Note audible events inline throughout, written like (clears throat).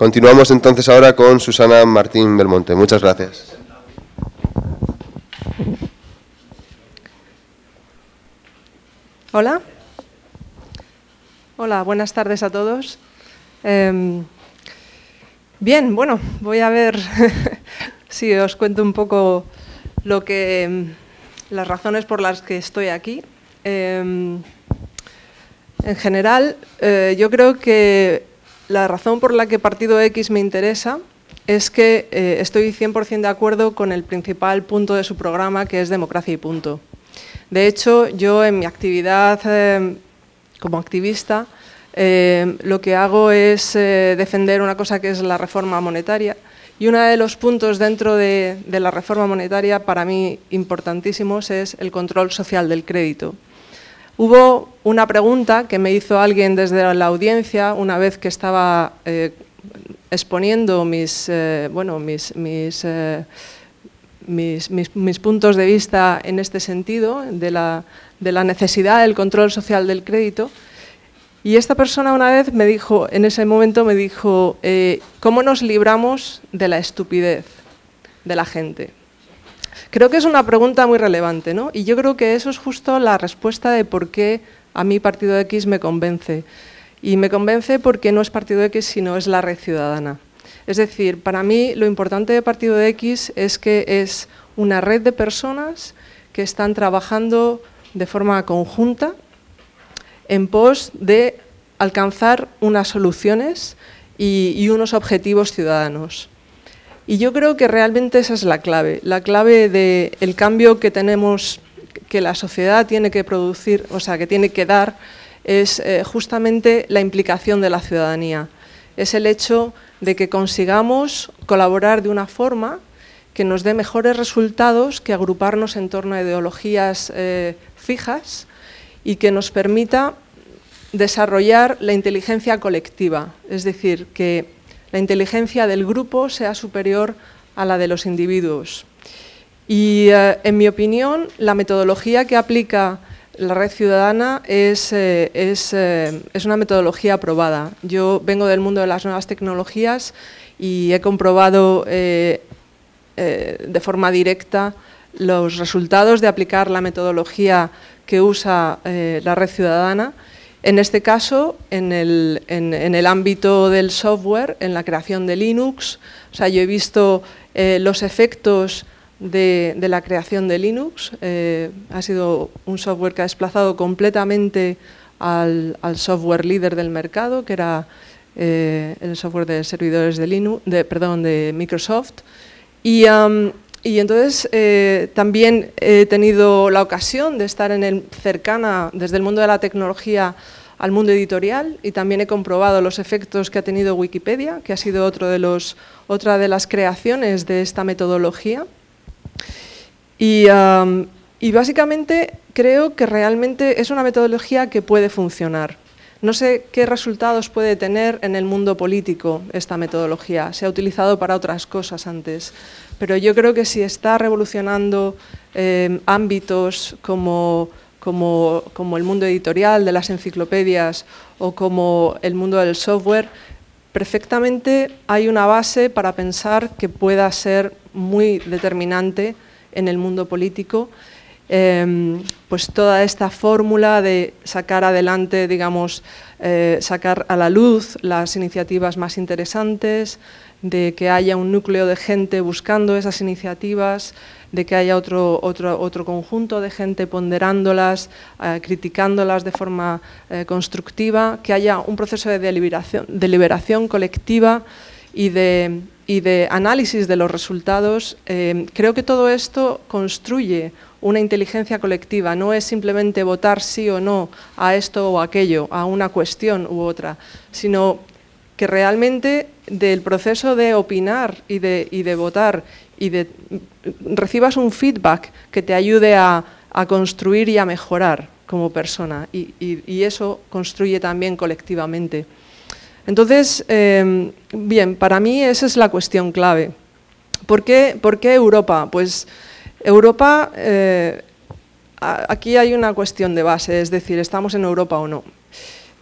Continuamos entonces ahora con Susana Martín Belmonte. Muchas gracias. Hola. Hola, buenas tardes a todos. Em, bien, bueno, voy a ver (laughs) si os cuento un poco lo que, em, las razones por las que estoy aquí. Em, en general, eh, yo creo que la razón por la que Partido X me interesa es que eh, estoy 100% de acuerdo con el principal punto de su programa, que es democracia y punto. De hecho, yo en mi actividad eh, como activista eh, lo que hago es eh, defender una cosa que es la reforma monetaria y uno de los puntos dentro de, la reforma monetaria para mí importantísimos es el control social del crédito. Hubo una pregunta que me hizo alguien desde la audiencia una vez que estaba exponiendo mis, bueno, mis, mis mis, puntos de vista en este sentido, de la, necesidad del control social del crédito. Y esta persona una vez me dijo, en ese momento me dijo, eh, ¿cómo nos libramos de la estupidez de la gente? Creo que es una pregunta muy relevante, ¿no? Y yo creo que eso es justo la respuesta de por qué a mí Partido X me convence. Y me convence porque no es Partido X, sino es la red ciudadana. Es decir, para mí lo importante de Partido X es que es una red de personas que están trabajando de forma conjunta en pos de alcanzar unas soluciones y, unos objetivos ciudadanos. Y yo creo que realmente esa es la clave, la clave del cambio que tenemos, que la sociedad tiene que producir, o sea, que tiene que dar, es eh, justamente la implicación de la ciudadanía. Es el hecho de que consigamos colaborar de una forma que nos dé mejores resultados que agruparnos en torno a ideologías eh, fijas y que nos permita desarrollar la inteligencia colectiva, es decir, que la inteligencia del grupo sea superior a la de los individuos. Y, eh, en mi opinión, la metodología que aplica la red ciudadana es, eh, eh, es, una metodología aprobada. Yo vengo del mundo de las nuevas tecnologías y he comprobado de forma directa los resultados de aplicar la metodología que usa la red ciudadana. En este caso, en el, ámbito del software, en la creación de Linux, o sea, yo he visto los efectos de, la creación de Linux. Eh, ha sido un software que ha desplazado completamente al, software líder del mercado, que era eh, el software de servidores de, Linux, de Microsoft. Y, entonces eh, también he tenido la ocasión de estar en el, cercana, desde el mundo de la tecnología, al mundo editorial y también he comprobado los efectos que ha tenido Wikipedia, que ha sido otro de los, otra de las creaciones de esta metodología. Y, básicamente creo que realmente es una metodología que puede funcionar. No sé qué resultados puede tener en el mundo político esta metodología. Se ha utilizado para otras cosas antes, pero yo creo que si está revolucionando em, ámbitos como, como, como, el mundo editorial de las enciclopedias o como el mundo del software, perfectamente hay una base para pensar que pueda ser muy determinante en el mundo político, em, pues toda esta fórmula de sacar adelante, digamos, eh, sacar a la luz las iniciativas más interesantes, de que haya un núcleo de gente buscando esas iniciativas, de que haya otro, otro, otro conjunto de gente ponderándolas, eh, criticándolas de forma eh, constructiva, que haya un proceso de deliberación, deliberación colectiva y de, y de análisis de los resultados, eh, creo que todo esto construye una inteligencia colectiva, no es simplemente votar sí o no a esto o aquello, a una cuestión u otra, sino que realmente del proceso de opinar y de, de votar y de recibas un feedback que te ayude a, construir y a mejorar como persona y eso construye también colectivamente. Entonces, em, bien, para mí esa es la cuestión clave. ¿Por qué, Europa? Pues Europa, eh, aquí hay una cuestión de base, es decir, ¿estamos en Europa o no?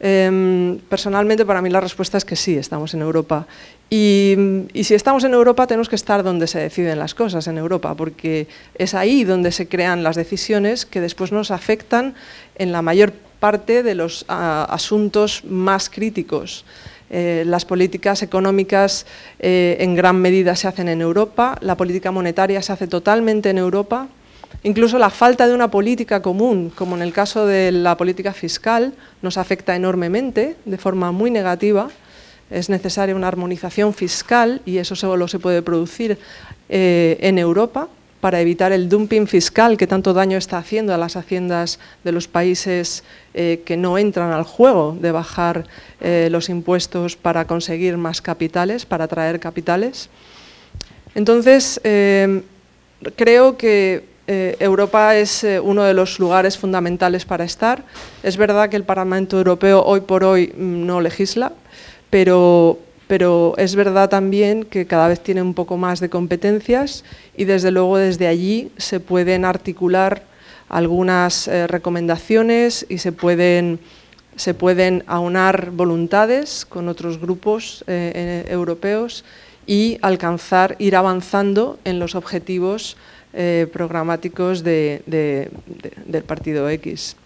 Em, personalmente, para mí la respuesta es que sí, estamos en Europa. Y, si estamos en Europa, tenemos que estar donde se deciden las cosas, en Europa, porque es ahí donde se crean las decisiones que después nos afectan en la mayor parte de los asuntos más críticos. Eh, las políticas económicas eh, en gran medida se hacen en Europa, la política monetaria se hace totalmente en Europa, Incluso la falta de una política común, como en el caso de la política fiscal, nos afecta enormemente, de forma muy negativa. Es necesaria una armonización fiscal y eso solo se puede producir eh, en Europa para evitar el dumping fiscal que tanto daño está haciendo a las haciendas de los países eh, que no entran al juego de bajar eh, los impuestos para conseguir más capitales, para atraer capitales. Entonces, creo que eh, Europa es eh, uno de los lugares fundamentales para estar. Es verdad que el Parlamento Europeo hoy por hoy mm, no legisla, pero, pero es verdad también que cada vez tiene un poco más de competencias y desde luego desde allí se pueden articular algunas eh, recomendaciones y se pueden, se pueden aunar voluntades con otros grupos europeos y alcanzar, ir avanzando en los objetivos eh, programáticos del partido X.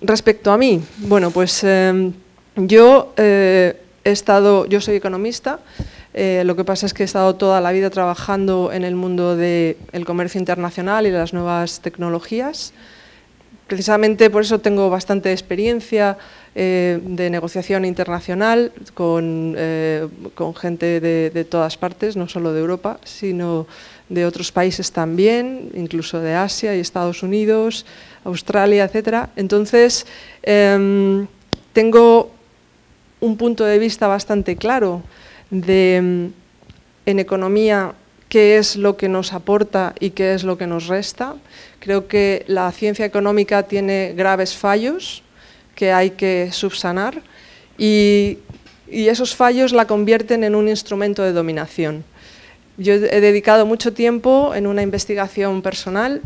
respecto a mí, bueno, pues em, yo eh, he estado, yo soy economista, eh, lo que pasa es que he estado toda la vida trabajando en el mundo del comercio internacional y las nuevas tecnologías. Precisamente por eso tengo bastante experiencia de negociación internacional con, gente de, de, todas partes, no solo de Europa, sino de otros países también, incluso de Asia y Estados Unidos, Australia, etc. Entonces, em, tengo un punto de vista bastante claro de, em, en economía, qué es lo que nos aporta y qué es lo que nos resta. Creo que la ciencia económica tiene graves fallos que hay que subsanar y esos fallos la convierten en un instrumento de dominación. Yo he dedicado mucho tiempo en una investigación personal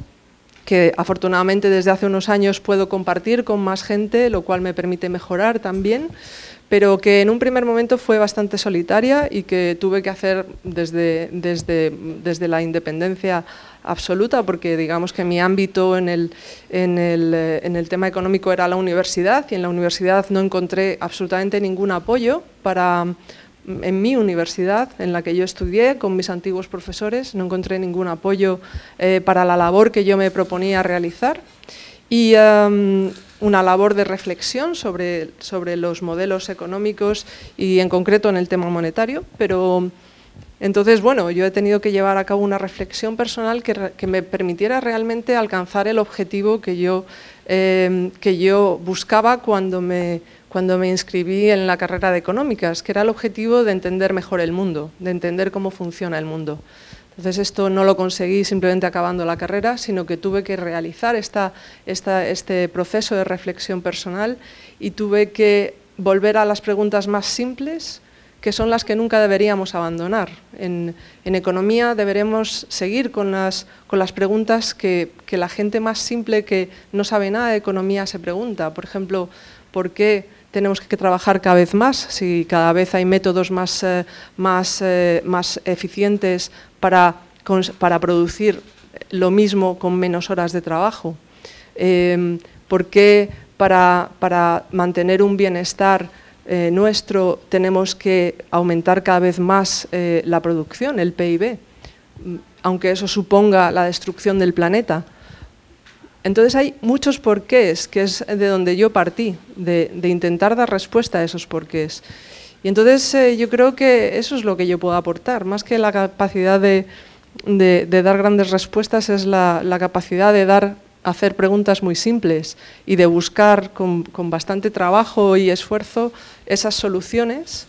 que afortunadamente desde hace unos años puedo compartir con más gente, lo cual me permite mejorar también, pero que en un primer momento fue bastante solitaria y que tuve que hacer desde, desde, desde la independencia absoluta, porque digamos que mi ámbito en el, en, el, en el tema económico era la universidad y en la universidad no encontré absolutamente ningún apoyo para en mi universidad, en la que yo estudié con mis antiguos profesores, no encontré ningún apoyo eh, para la labor que yo me proponía realizar y em, una labor de reflexión sobre, sobre los modelos económicos y en concreto en el tema monetario, pero entonces, bueno, yo he tenido que llevar a cabo una reflexión personal que, que me permitiera realmente alcanzar el objetivo que yo, em, que yo buscaba cuando me cuando me inscribí en la carrera de económicas, que era el objetivo de entender mejor el mundo, de entender cómo funciona el mundo. Entonces esto no lo conseguí simplemente acabando la carrera, sino que tuve que realizar este proceso de reflexión personal y tuve que volver a las preguntas más simples, que son las que nunca deberíamos abandonar. En, economía deberemos seguir con las, preguntas que la gente más simple que no sabe nada de economía se pregunta. Por ejemplo, ¿por qué tenemos que trabajar cada vez más, si cada vez hay métodos más, eh, más, eh, más eficientes para, para, producir lo mismo con menos horas de trabajo. Em, ¿Por qué para, para, mantener un bienestar eh, nuestro tenemos que aumentar cada vez más la producción, el PIB? aunque eso suponga la destrucción del planeta. Entonces hay muchos porqués, que es de donde yo partí, de, intentar dar respuesta a esos porqués. Y entonces eh, yo creo que eso es lo que yo puedo aportar, más que la capacidad de, dar grandes respuestas, es la, capacidad de dar, hacer preguntas muy simples y de buscar con bastante trabajo y esfuerzo esas soluciones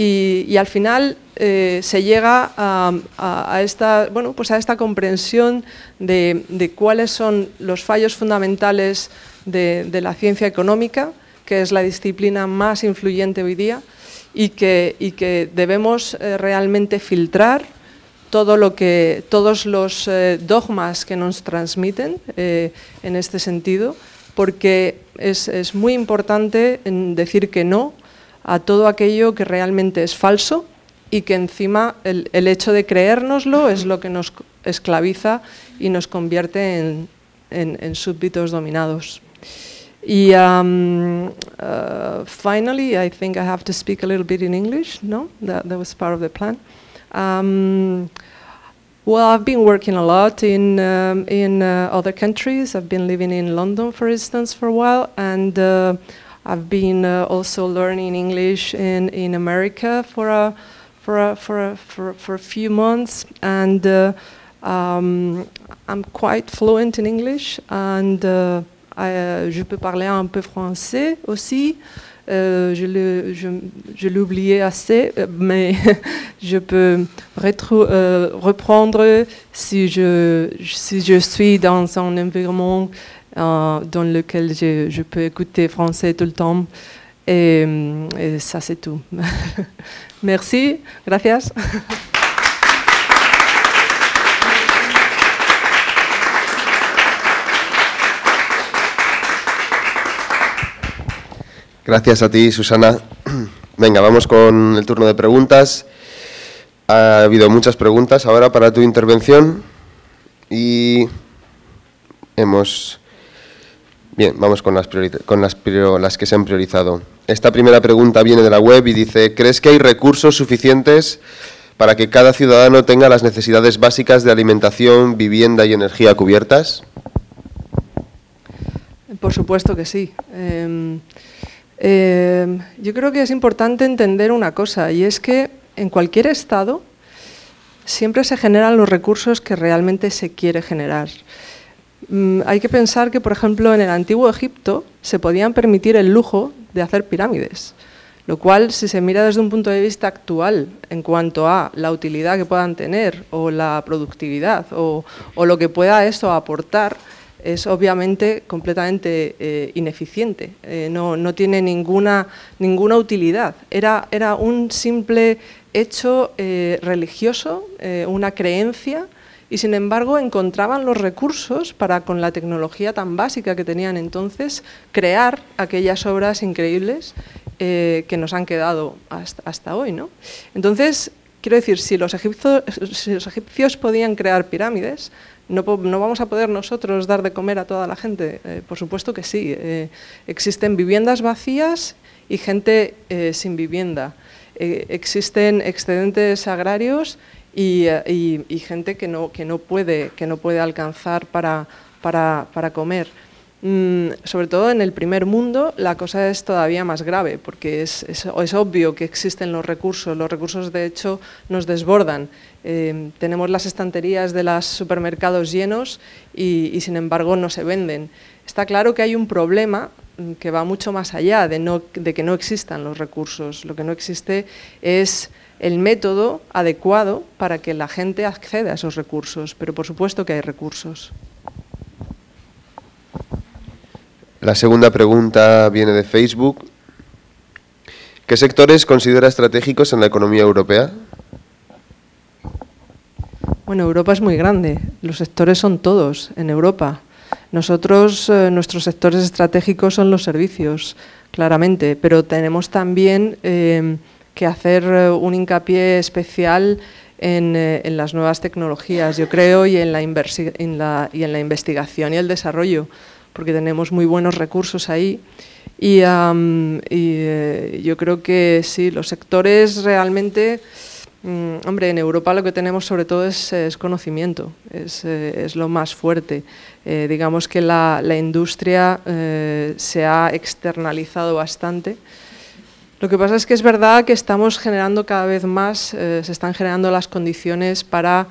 y, al final eh, se llega a, esta, bueno, pues a esta comprensión de, cuáles son los fallos fundamentales de, la ciencia económica, que es la disciplina más influyente hoy día, y que, y que debemos eh, realmente filtrar todo lo que, todos los eh, dogmas que nos transmiten en este sentido porque es, muy importante decir que no a todo aquello que realmente es falso y que encima el, hecho de creérnoslo es lo que nos esclaviza y nos convierte en, en, súbditos dominados. Y um, uh, finally, I think I have to speak a little bit in English, no? That, that was part of the plan. Um, well, I've been working a lot in, um, in uh, other countries. I've been living in London, for instance, for a while, and uh, I've been uh, also learning English in, in America for a, for a, for a, for, for a few months, and uh, um, I'm quite fluent in English, and uh, I, je peux parler un peu français aussi. Euh, je oublié assez, euh, mais (laughs) je peux euh, reprendre si je, si je suis dans un environnement dans lequel je, peux écouter français tout le temps. Et, et ça, c'est tout. (laughs) Merci, gracias. Gracias a ti, Susana. Venga, vamos con el turno de preguntas. Ha habido muchas preguntas ahora para tu intervención y hemos... Bien, vamos con las, con las, que se han priorizado. Esta primera pregunta viene de la web y dice, ¿crees que hay recursos suficientes para que cada ciudadano tenga las necesidades básicas de alimentación, vivienda y energía cubiertas? Por supuesto que sí. Em, Em, yo creo que es importante entender una cosa, y es que en cualquier estado siempre se generan los recursos que realmente se quiere generar. Mm, hay que pensar que, por ejemplo, en el antiguo Egipto se podían permitir el lujo de hacer pirámides, lo cual, si se mira desde un punto de vista actual en cuanto a la utilidad que puedan tener o la productividad o, lo que pueda esto aportar, es obviamente completamente eh, ineficiente, eh, no, tiene ninguna, ninguna utilidad. Era, era un simple hecho eh, religioso, una creencia, y sin embargo encontraban los recursos para, con la tecnología tan básica que tenían entonces, crear aquellas obras increíbles que nos han quedado hasta, hoy. ¿no? Entonces, quiero decir, si los, egipcios, podían crear pirámides, no, vamos a poder nosotros dar de comer a toda la gente? Eh, por supuesto que sí. Eh, existen viviendas vacías y gente eh, sin vivienda. existen excedentes agrarios y, gente que no, que no, puede, que no puede alcanzar para, para comer. Mm, sobre todo en el primer mundo la cosa es todavía más grave porque es, es, obvio que existen los recursos, los recursos de hecho nos desbordan. Eh, tenemos las estanterías de los supermercados llenos y, sin embargo no se venden. Está claro que hay un problema mm, que va mucho más allá de, no, de que no existan los recursos. Lo que no existe es el método adecuado para que la gente acceda a esos recursos, pero por supuesto que hay recursos. La segunda pregunta viene de Facebook. ¿Qué sectores considera estratégicos en la economía europea? Bueno, Europa es muy grande. Los sectores son todos en Europa. Nosotros, eh, nuestros sectores estratégicos son los servicios, claramente, pero tenemos también eh, que hacer eh, un hincapié especial en, en, las nuevas tecnologías, yo creo, y en la, en la, y en la investigación y el desarrollo porque tenemos muy buenos recursos ahí. Y, eh, yo creo que sí, los sectores realmente, mm, hombre, en Europa lo que tenemos sobre todo es, conocimiento, es, eh, es, lo más fuerte. Eh, digamos que la, la industria se ha externalizado bastante. Lo que pasa es que es verdad que estamos generando cada vez más, se están generando las condiciones para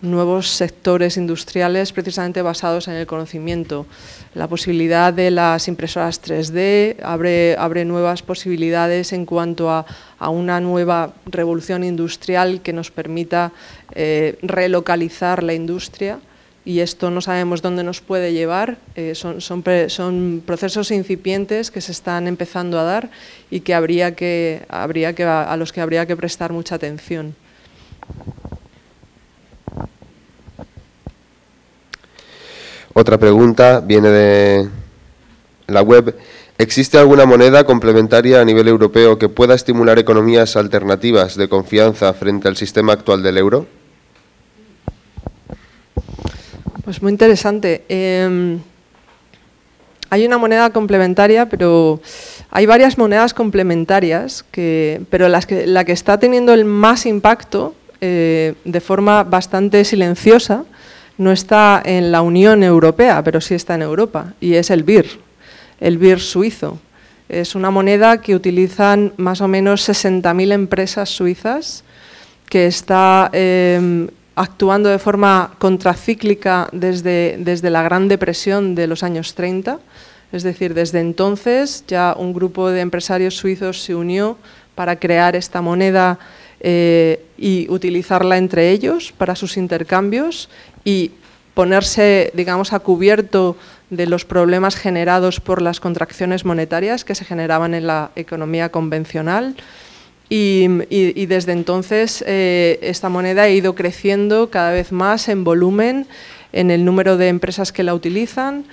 nuevos sectores industriales precisamente basados en el conocimiento. La posibilidad de las impresoras 3D abre, abre nuevas posibilidades en cuanto a, una nueva revolución industrial que nos permita eh, relocalizar la industria y esto no sabemos dónde nos puede llevar, eh, son, son, procesos incipientes que se están empezando a dar y que habría que, habría que, a los que habría que prestar mucha atención. Otra pregunta viene de, la web, ¿existe alguna moneda complementaria a nivel europeo que pueda estimular economías alternativas de confianza frente al sistema actual del euro? Pues muy interesante. Em, hay una moneda complementaria, pero hay varias monedas complementarias, pero la que está teniendo el más impacto eh, de forma bastante silenciosa no está en la Unión Europea, pero sí está en Europa, y es el BIR, el BIR suizo. Es una moneda que utilizan más o menos 60.000 empresas suizas que está em, actuando de forma contracíclica desde, desde la Gran Depresión de los años 30. Es decir, desde entonces ya un grupo de empresarios suizos se unió para crear esta moneda eh, y utilizarla entre ellos para sus intercambios y ponerse, digamos, a cubierto de los problemas generados por las contracciones monetarias que se generaban en la economía convencional y, desde entonces eh, esta moneda ha ido creciendo cada vez más en volumen, en el número de empresas que la utilizan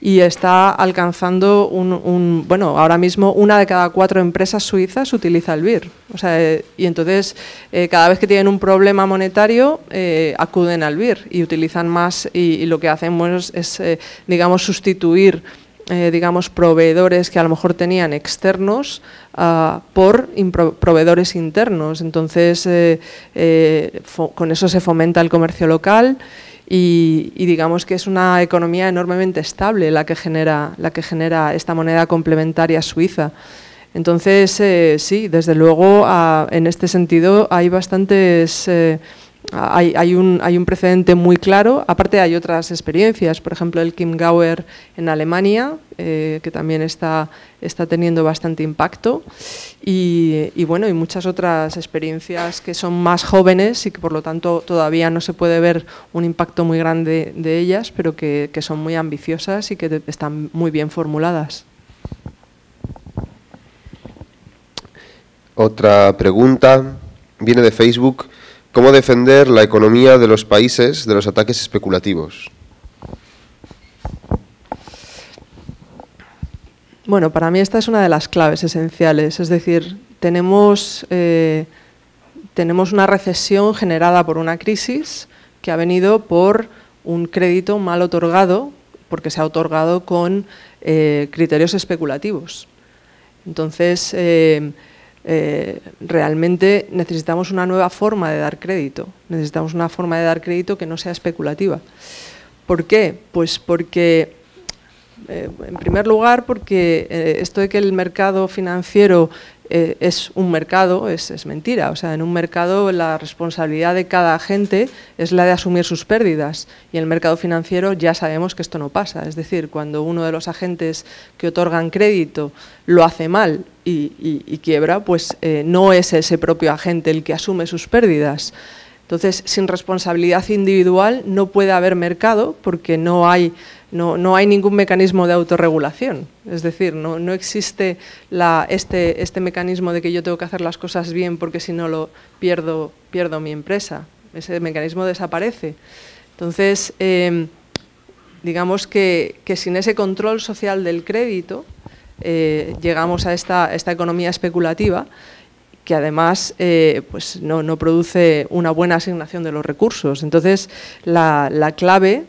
y está alcanzando un, bueno, ahora mismo una de cada cuatro empresas suizas utiliza el BIR. O sea, y entonces eh, cada vez que tienen un problema monetario eh, acuden al BIR y utilizan más y, lo que hacen es, digamos, sustituir eh, digamos, proveedores que a lo mejor tenían externos ah, por proveedores internos. Entonces, eh, eh, con eso se fomenta el comercio local y, digamos que es una economía enormemente estable la que genera, la que genera esta moneda complementaria suiza. Entonces, sí, desde luego, ah, en este sentido hay bastantes hay, un, hay, un, precedente muy claro, aparte hay otras experiencias, por ejemplo el Kim Gauer en Alemania, eh, que también está, está, teniendo bastante impacto, y, bueno, y muchas otras experiencias que son más jóvenes y que por lo tanto todavía no se puede ver un impacto muy grande de ellas, pero que son muy ambiciosas y que están muy bien formuladas. Otra pregunta viene de Facebook. ¿Cómo defender la economía de los países de los ataques especulativos? Bueno, para mí esta es una de las claves esenciales. Es decir, tenemos, eh, tenemos una recesión generada por una crisis que ha venido por un crédito mal otorgado, porque se ha otorgado con eh, criterios especulativos. Entonces, eh, eh, realmente necesitamos una nueva forma de dar crédito, necesitamos una forma de dar crédito que no sea especulativa. ¿Por qué? Pues porque, eh, en primer lugar, porque eh, esto de que el mercado financiero eh, es un mercado, es, mentira. O sea, en un mercado la responsabilidad de cada agente es la de asumir sus pérdidas y en el mercado financiero ya sabemos que esto no pasa. Es decir, cuando uno de los agentes que otorgan crédito lo hace mal y, quiebra, pues eh, no es ese propio agente el que asume sus pérdidas. Entonces, sin responsabilidad individual no puede haber mercado porque no hay ningún mecanismo de autorregulación. Es decir, no, existe este, este, mecanismo de que yo tengo que hacer las cosas bien porque si no lo pierdo, pierdo mi empresa. Ese mecanismo desaparece. Entonces, em, digamos que, sin ese control social del crédito, eh, llegamos a esta, economía especulativa que además eh, pues no, produce una buena asignación de los recursos. Entonces, la, la clave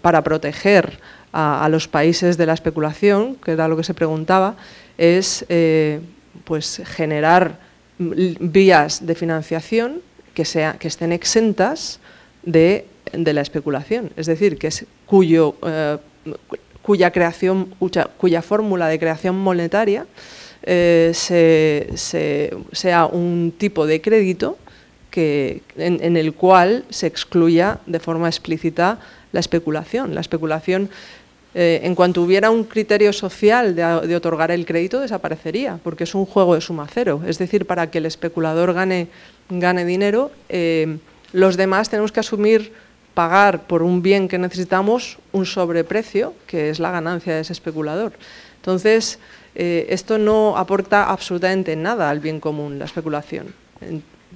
para proteger a, los países de la especulación, que era lo que se preguntaba, es eh, pues generar vías de financiación que, sea, que estén exentas de, la especulación, es decir, que cuyo, eh, cuya, creación, cuya, fórmula de creación monetaria eh, sea un tipo de crédito que, en, el cual se excluya de forma explícita la especulación. La especulación, eh, en cuanto hubiera un criterio social de, otorgar el crédito, desaparecería, porque es un juego de suma cero. Es decir, para que el especulador gane, gane dinero, eh, los demás tenemos que asumir pagar por un bien que necesitamos un sobreprecio, que es la ganancia de ese especulador. Entonces, eh, esto no aporta absolutamente nada al bien común, la especulación.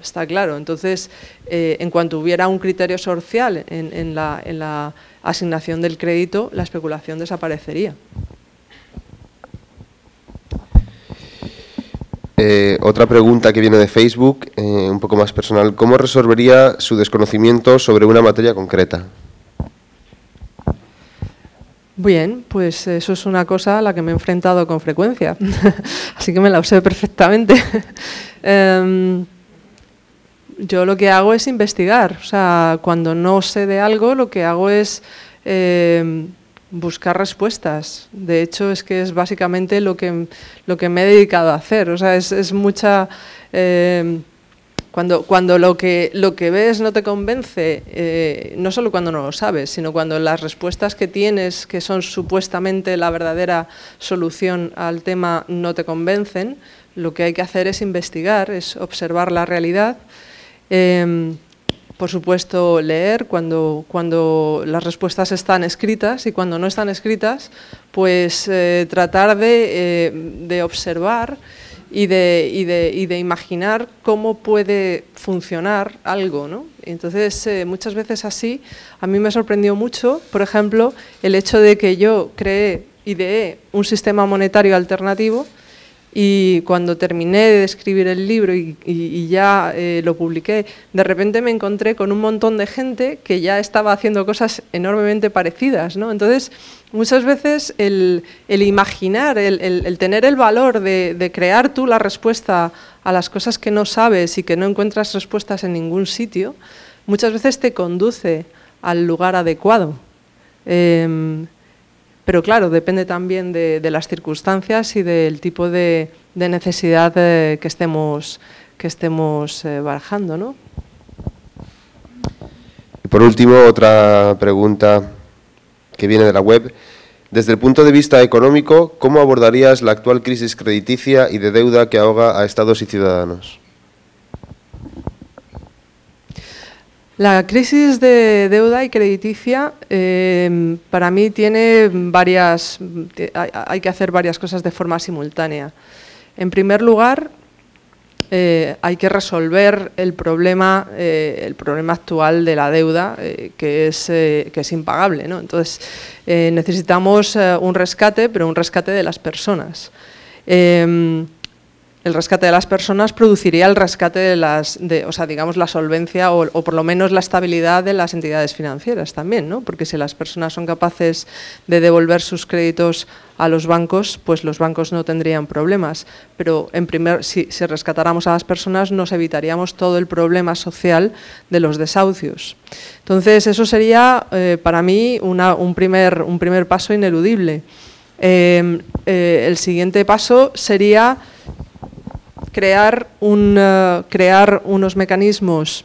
Está claro. Entonces, eh, en cuanto hubiera un criterio social en, la, asignación del crédito, la especulación desaparecería. Eh, otra pregunta que viene de Facebook, un poco más personal. ¿Cómo resolvería su desconocimiento sobre una materia concreta? Bien, pues eso es una cosa a la que me he enfrentado con frecuencia, (laughs) así que me la usé perfectamente. (laughs) Em, yo lo que hago es investigar, o sea, cuando no sé de algo, lo que hago es em, buscar respuestas. De hecho, es que es básicamente lo que, lo que me he dedicado a hacer, o sea, es, mucha... Em, cuando, cuando lo, que, lo que ves no te convence, eh, no solo cuando no lo sabes, sino cuando las respuestas que tienes, que son supuestamente la verdadera solución al tema, no te convencen, lo que hay que hacer es investigar, es observar la realidad. Em, por supuesto, leer cuando, cuando las respuestas están escritas y cuando no están escritas, pues eh, tratar de, eh, de observar y de, y de, y de imaginar cómo puede funcionar algo. ¿no? Entonces, eh, muchas veces así, a mí me sorprendió mucho, por ejemplo, el hecho de que yo creé, ideé un sistema monetario alternativo y cuando terminé de escribir el libro y, ya eh, lo publiqué, de repente me encontré con un montón de gente que ya estaba haciendo cosas enormemente parecidas. ¿no? Entonces, muchas veces el, imaginar, el, tener el valor de, crear tú la respuesta a las cosas que no sabes y que no encuentras respuestas en ningún sitio, muchas veces te conduce al lugar adecuado. Em, pero claro, depende también de, las circunstancias y del tipo de, necesidad eh, que estemos, que eh, barajando. ¿no? Y por último, otra pregunta que viene de la web. Desde el punto de vista económico, ¿cómo abordarías la actual crisis crediticia y de deuda que ahoga a estados y ciudadanos? La crisis de deuda y crediticia eh, para mí tiene varias, hay, que hacer varias cosas de forma simultánea. En primer lugar, eh, hay que resolver el problema, eh, el problema actual de la deuda, que, es, que es impagable. Entonces, necesitamos un rescate, pero un rescate de las personas el rescate de las personas produciría el rescate de las, de, o sea, digamos, la solvencia o, por lo menos la estabilidad de las entidades financieras también, ¿no? Porque si las personas son capaces de devolver sus créditos a los bancos, pues los bancos no tendrían problemas. Pero en primer, si, rescatáramos a las personas, nos evitaríamos todo el problema social de los desahucios. Entonces, eso sería eh, para mí un, primer, un primer paso ineludible. Eh, eh, el siguiente paso sería crear, un, eh, crear unos mecanismos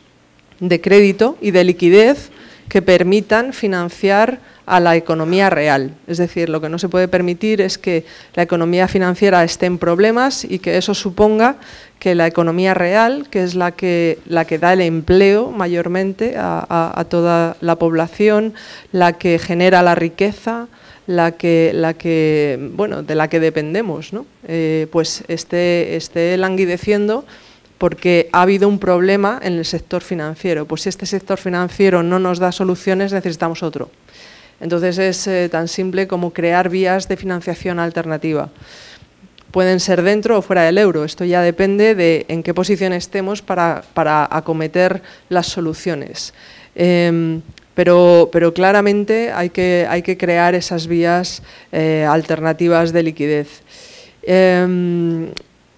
de crédito y de liquidez que permitan financiar a la economía real. Es decir, lo que no se puede permitir es que la economía financiera esté en problemas y que eso suponga que la economía real, que es la que, la que da el empleo mayormente a toda la población, la que genera la riqueza, la que, la que, bueno, de la que dependemos, ¿no? Eh, pues esté, esté languideciendo porque ha habido un problema en el sector financiero. Pues si este sector financiero no nos da soluciones, necesitamos otro. Entonces es eh, tan simple como crear vías de financiación alternativa. Pueden ser dentro o fuera del euro, esto ya depende de en qué posición estemos para, para acometer las soluciones. Em, pero, pero claramente hay que, hay que crear esas vías eh, alternativas de liquidez. Em,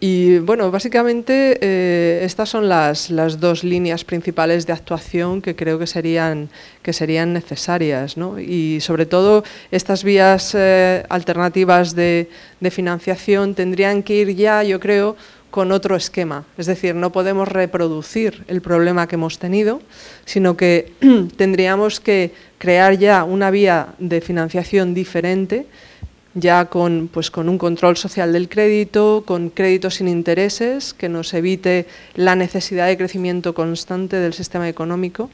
y bueno, básicamente eh, estas son las, las, dos líneas principales de actuación que creo que serían, que serían necesarias. ¿no? Y sobre todo estas vías eh, alternativas de, de, financiación tendrían que ir ya, yo creo, con otro esquema. Es decir, no podemos reproducir el problema que hemos tenido, sino que (clears throat) tendríamos que crear ya una vía de financiación diferente, ya con, pues, con un control social del crédito, con créditos sin intereses, que nos evite la necesidad de crecimiento constante del sistema económico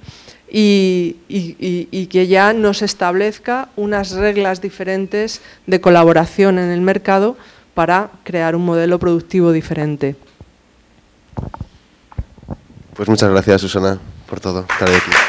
y, y que ya nos establezca unas reglas diferentes de colaboración en el mercado para crear un modelo productivo diferente. Pues muchas gracias, Susana, por todo. Estar aquí.